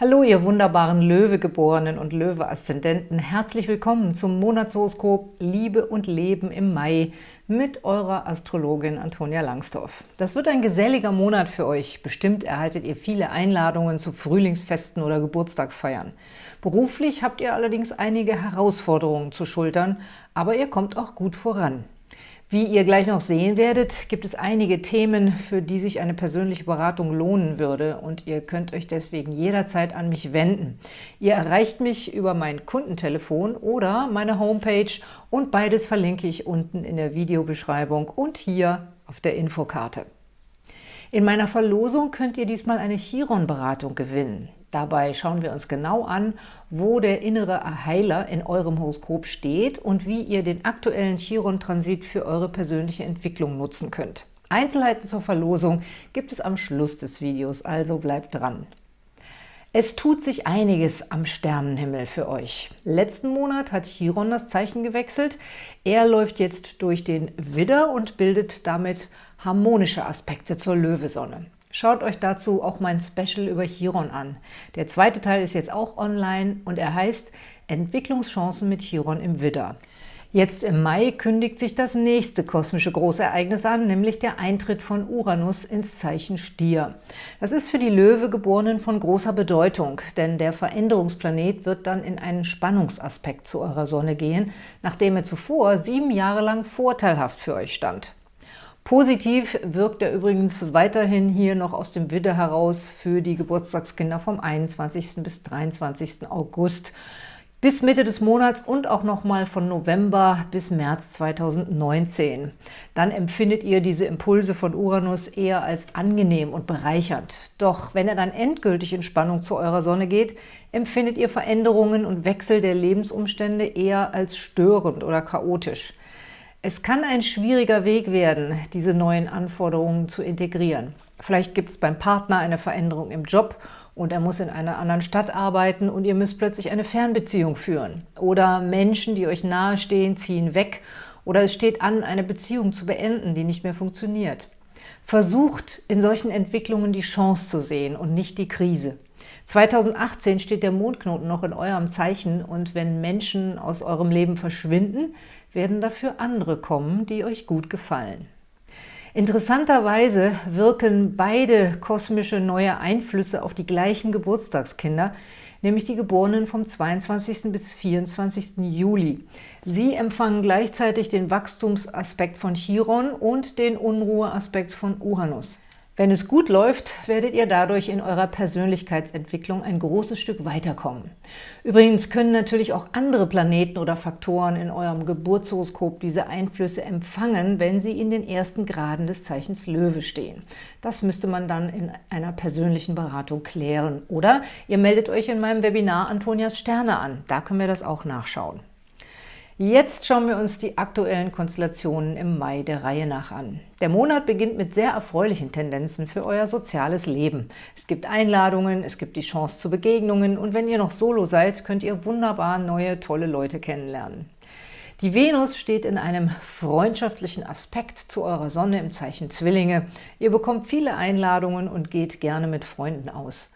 Hallo, ihr wunderbaren Löwegeborenen und Löwe-Aszendenten. Herzlich willkommen zum Monatshoroskop Liebe und Leben im Mai mit eurer Astrologin Antonia Langsdorf. Das wird ein geselliger Monat für euch. Bestimmt erhaltet ihr viele Einladungen zu Frühlingsfesten oder Geburtstagsfeiern. Beruflich habt ihr allerdings einige Herausforderungen zu schultern, aber ihr kommt auch gut voran. Wie ihr gleich noch sehen werdet, gibt es einige Themen, für die sich eine persönliche Beratung lohnen würde und ihr könnt euch deswegen jederzeit an mich wenden. Ihr erreicht mich über mein Kundentelefon oder meine Homepage und beides verlinke ich unten in der Videobeschreibung und hier auf der Infokarte. In meiner Verlosung könnt ihr diesmal eine Chiron-Beratung gewinnen. Dabei schauen wir uns genau an, wo der innere Heiler in eurem Horoskop steht und wie ihr den aktuellen Chiron-Transit für eure persönliche Entwicklung nutzen könnt. Einzelheiten zur Verlosung gibt es am Schluss des Videos, also bleibt dran. Es tut sich einiges am Sternenhimmel für euch. Letzten Monat hat Chiron das Zeichen gewechselt. Er läuft jetzt durch den Widder und bildet damit harmonische Aspekte zur Löwesonne. Schaut euch dazu auch mein Special über Chiron an. Der zweite Teil ist jetzt auch online und er heißt Entwicklungschancen mit Chiron im Widder. Jetzt im Mai kündigt sich das nächste kosmische Großereignis an, nämlich der Eintritt von Uranus ins Zeichen Stier. Das ist für die Löwegeborenen von großer Bedeutung, denn der Veränderungsplanet wird dann in einen Spannungsaspekt zu eurer Sonne gehen, nachdem er zuvor sieben Jahre lang vorteilhaft für euch stand. Positiv wirkt er übrigens weiterhin hier noch aus dem Widder heraus für die Geburtstagskinder vom 21. bis 23. August bis Mitte des Monats und auch nochmal von November bis März 2019. Dann empfindet ihr diese Impulse von Uranus eher als angenehm und bereichernd. Doch wenn er dann endgültig in Spannung zu eurer Sonne geht, empfindet ihr Veränderungen und Wechsel der Lebensumstände eher als störend oder chaotisch. Es kann ein schwieriger Weg werden, diese neuen Anforderungen zu integrieren. Vielleicht gibt es beim Partner eine Veränderung im Job und er muss in einer anderen Stadt arbeiten und ihr müsst plötzlich eine Fernbeziehung führen. Oder Menschen, die euch nahestehen, ziehen weg oder es steht an, eine Beziehung zu beenden, die nicht mehr funktioniert. Versucht in solchen Entwicklungen die Chance zu sehen und nicht die Krise. 2018 steht der Mondknoten noch in eurem Zeichen und wenn Menschen aus eurem Leben verschwinden, werden dafür andere kommen, die euch gut gefallen. Interessanterweise wirken beide kosmische neue Einflüsse auf die gleichen Geburtstagskinder, nämlich die Geborenen vom 22. bis 24. Juli. Sie empfangen gleichzeitig den Wachstumsaspekt von Chiron und den Unruheaspekt von Uranus. Wenn es gut läuft, werdet ihr dadurch in eurer Persönlichkeitsentwicklung ein großes Stück weiterkommen. Übrigens können natürlich auch andere Planeten oder Faktoren in eurem Geburtshoroskop diese Einflüsse empfangen, wenn sie in den ersten Graden des Zeichens Löwe stehen. Das müsste man dann in einer persönlichen Beratung klären. Oder ihr meldet euch in meinem Webinar Antonias Sterne an. Da können wir das auch nachschauen. Jetzt schauen wir uns die aktuellen Konstellationen im Mai der Reihe nach an. Der Monat beginnt mit sehr erfreulichen Tendenzen für euer soziales Leben. Es gibt Einladungen, es gibt die Chance zu Begegnungen und wenn ihr noch solo seid, könnt ihr wunderbar neue, tolle Leute kennenlernen. Die Venus steht in einem freundschaftlichen Aspekt zu eurer Sonne im Zeichen Zwillinge. Ihr bekommt viele Einladungen und geht gerne mit Freunden aus.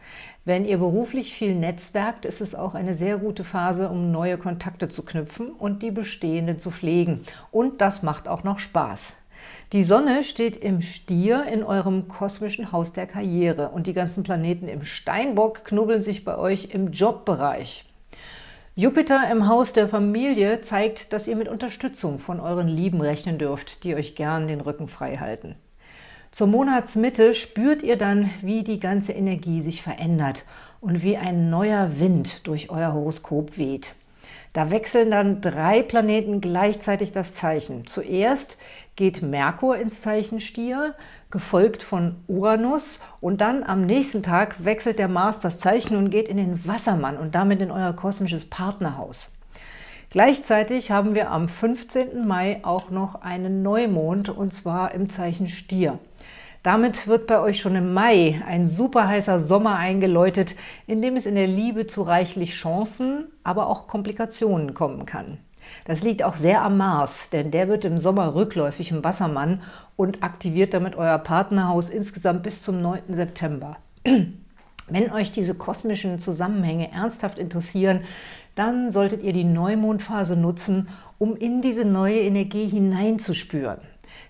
Wenn ihr beruflich viel netzwerkt, ist es auch eine sehr gute Phase, um neue Kontakte zu knüpfen und die bestehenden zu pflegen. Und das macht auch noch Spaß. Die Sonne steht im Stier in eurem kosmischen Haus der Karriere und die ganzen Planeten im Steinbock knubbeln sich bei euch im Jobbereich. Jupiter im Haus der Familie zeigt, dass ihr mit Unterstützung von euren Lieben rechnen dürft, die euch gern den Rücken frei halten. Zur Monatsmitte spürt ihr dann, wie die ganze Energie sich verändert und wie ein neuer Wind durch euer Horoskop weht. Da wechseln dann drei Planeten gleichzeitig das Zeichen. Zuerst geht Merkur ins Zeichen Stier, gefolgt von Uranus und dann am nächsten Tag wechselt der Mars das Zeichen und geht in den Wassermann und damit in euer kosmisches Partnerhaus. Gleichzeitig haben wir am 15. Mai auch noch einen Neumond und zwar im Zeichen Stier. Damit wird bei euch schon im Mai ein super heißer Sommer eingeläutet, in dem es in der Liebe zu reichlich Chancen, aber auch Komplikationen kommen kann. Das liegt auch sehr am Mars, denn der wird im Sommer rückläufig im Wassermann und aktiviert damit euer Partnerhaus insgesamt bis zum 9. September. Wenn euch diese kosmischen Zusammenhänge ernsthaft interessieren, dann solltet ihr die Neumondphase nutzen, um in diese neue Energie hineinzuspüren.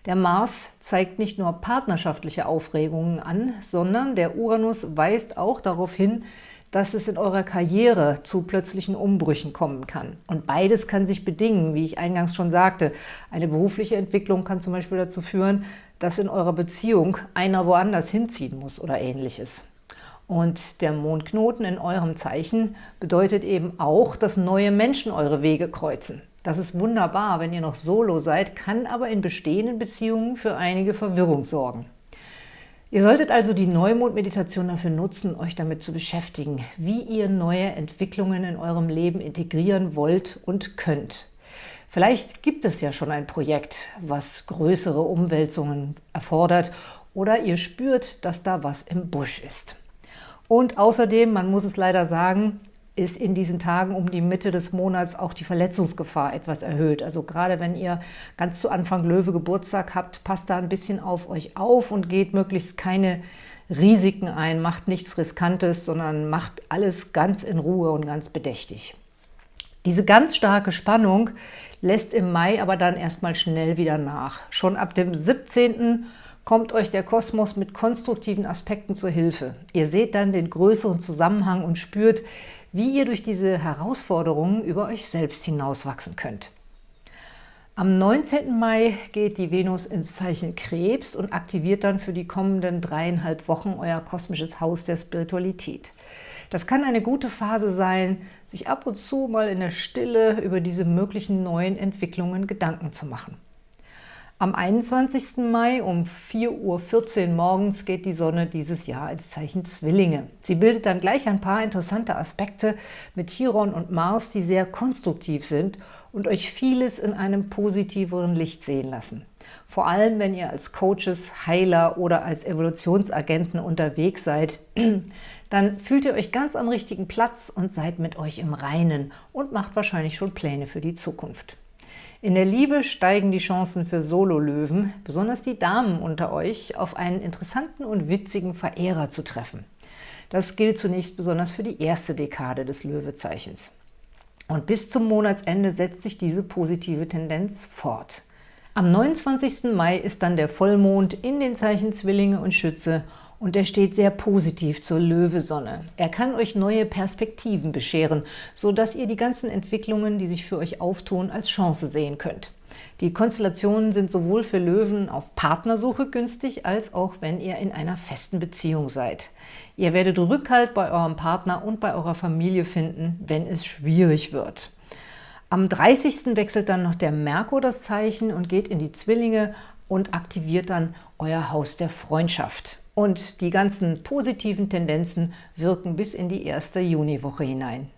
Der Mars zeigt nicht nur partnerschaftliche Aufregungen an, sondern der Uranus weist auch darauf hin, dass es in eurer Karriere zu plötzlichen Umbrüchen kommen kann. Und beides kann sich bedingen, wie ich eingangs schon sagte. Eine berufliche Entwicklung kann zum Beispiel dazu führen, dass in eurer Beziehung einer woanders hinziehen muss oder ähnliches. Und der Mondknoten in eurem Zeichen bedeutet eben auch, dass neue Menschen eure Wege kreuzen. Das ist wunderbar, wenn ihr noch solo seid, kann aber in bestehenden Beziehungen für einige Verwirrung sorgen. Ihr solltet also die Neumond-Meditation dafür nutzen, euch damit zu beschäftigen, wie ihr neue Entwicklungen in eurem Leben integrieren wollt und könnt. Vielleicht gibt es ja schon ein Projekt, was größere Umwälzungen erfordert oder ihr spürt, dass da was im Busch ist. Und außerdem, man muss es leider sagen, ist in diesen Tagen um die Mitte des Monats auch die Verletzungsgefahr etwas erhöht. Also gerade wenn ihr ganz zu Anfang Löwe Geburtstag habt, passt da ein bisschen auf euch auf und geht möglichst keine Risiken ein, macht nichts Riskantes, sondern macht alles ganz in Ruhe und ganz bedächtig. Diese ganz starke Spannung lässt im Mai aber dann erstmal schnell wieder nach. Schon ab dem 17 kommt euch der Kosmos mit konstruktiven Aspekten zur Hilfe. Ihr seht dann den größeren Zusammenhang und spürt, wie ihr durch diese Herausforderungen über euch selbst hinauswachsen könnt. Am 19. Mai geht die Venus ins Zeichen Krebs und aktiviert dann für die kommenden dreieinhalb Wochen euer kosmisches Haus der Spiritualität. Das kann eine gute Phase sein, sich ab und zu mal in der Stille über diese möglichen neuen Entwicklungen Gedanken zu machen. Am 21. Mai um 4.14 Uhr morgens geht die Sonne dieses Jahr ins Zeichen Zwillinge. Sie bildet dann gleich ein paar interessante Aspekte mit Chiron und Mars, die sehr konstruktiv sind und euch vieles in einem positiveren Licht sehen lassen. Vor allem, wenn ihr als Coaches, Heiler oder als Evolutionsagenten unterwegs seid, dann fühlt ihr euch ganz am richtigen Platz und seid mit euch im Reinen und macht wahrscheinlich schon Pläne für die Zukunft. In der Liebe steigen die Chancen für Sololöwen, besonders die Damen unter euch, auf einen interessanten und witzigen Verehrer zu treffen. Das gilt zunächst besonders für die erste Dekade des Löwezeichens. Und bis zum Monatsende setzt sich diese positive Tendenz fort. Am 29. Mai ist dann der Vollmond in den Zeichen Zwillinge und Schütze und er steht sehr positiv zur Löwesonne. Er kann euch neue Perspektiven bescheren, sodass ihr die ganzen Entwicklungen, die sich für euch auftun, als Chance sehen könnt. Die Konstellationen sind sowohl für Löwen auf Partnersuche günstig, als auch wenn ihr in einer festen Beziehung seid. Ihr werdet Rückhalt bei eurem Partner und bei eurer Familie finden, wenn es schwierig wird. Am 30. wechselt dann noch der Merkur das Zeichen und geht in die Zwillinge und aktiviert dann euer Haus der Freundschaft. Und die ganzen positiven Tendenzen wirken bis in die erste Juniwoche hinein.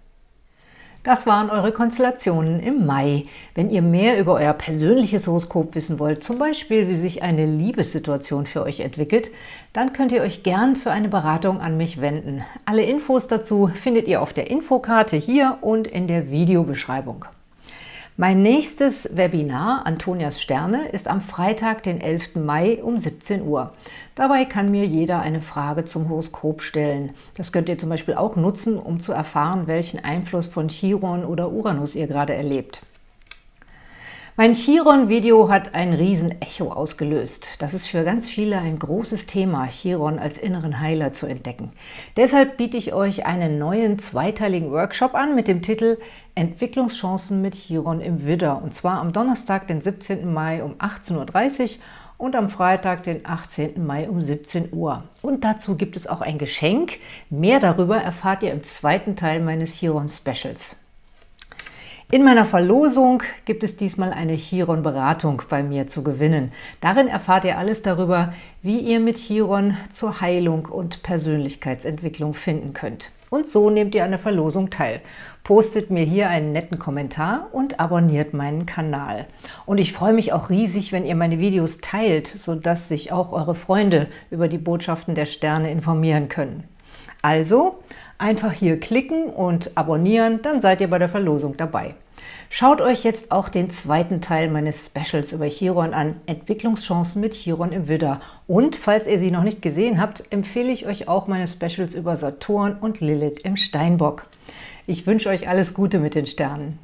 Das waren eure Konstellationen im Mai. Wenn ihr mehr über euer persönliches Horoskop wissen wollt, zum Beispiel wie sich eine Liebessituation für euch entwickelt, dann könnt ihr euch gern für eine Beratung an mich wenden. Alle Infos dazu findet ihr auf der Infokarte hier und in der Videobeschreibung. Mein nächstes Webinar, Antonias Sterne, ist am Freitag, den 11. Mai um 17 Uhr. Dabei kann mir jeder eine Frage zum Horoskop stellen. Das könnt ihr zum Beispiel auch nutzen, um zu erfahren, welchen Einfluss von Chiron oder Uranus ihr gerade erlebt. Mein Chiron-Video hat ein Riesen-Echo ausgelöst. Das ist für ganz viele ein großes Thema, Chiron als inneren Heiler zu entdecken. Deshalb biete ich euch einen neuen zweiteiligen Workshop an mit dem Titel Entwicklungschancen mit Chiron im Widder. Und zwar am Donnerstag, den 17. Mai um 18.30 Uhr und am Freitag, den 18. Mai um 17 Uhr. Und dazu gibt es auch ein Geschenk. Mehr darüber erfahrt ihr im zweiten Teil meines Chiron-Specials. In meiner Verlosung gibt es diesmal eine Chiron-Beratung bei mir zu gewinnen. Darin erfahrt ihr alles darüber, wie ihr mit Chiron zur Heilung und Persönlichkeitsentwicklung finden könnt. Und so nehmt ihr an der Verlosung teil. Postet mir hier einen netten Kommentar und abonniert meinen Kanal. Und ich freue mich auch riesig, wenn ihr meine Videos teilt, sodass sich auch eure Freunde über die Botschaften der Sterne informieren können. Also einfach hier klicken und abonnieren, dann seid ihr bei der Verlosung dabei. Schaut euch jetzt auch den zweiten Teil meines Specials über Chiron an, Entwicklungschancen mit Chiron im Widder. Und falls ihr sie noch nicht gesehen habt, empfehle ich euch auch meine Specials über Saturn und Lilith im Steinbock. Ich wünsche euch alles Gute mit den Sternen.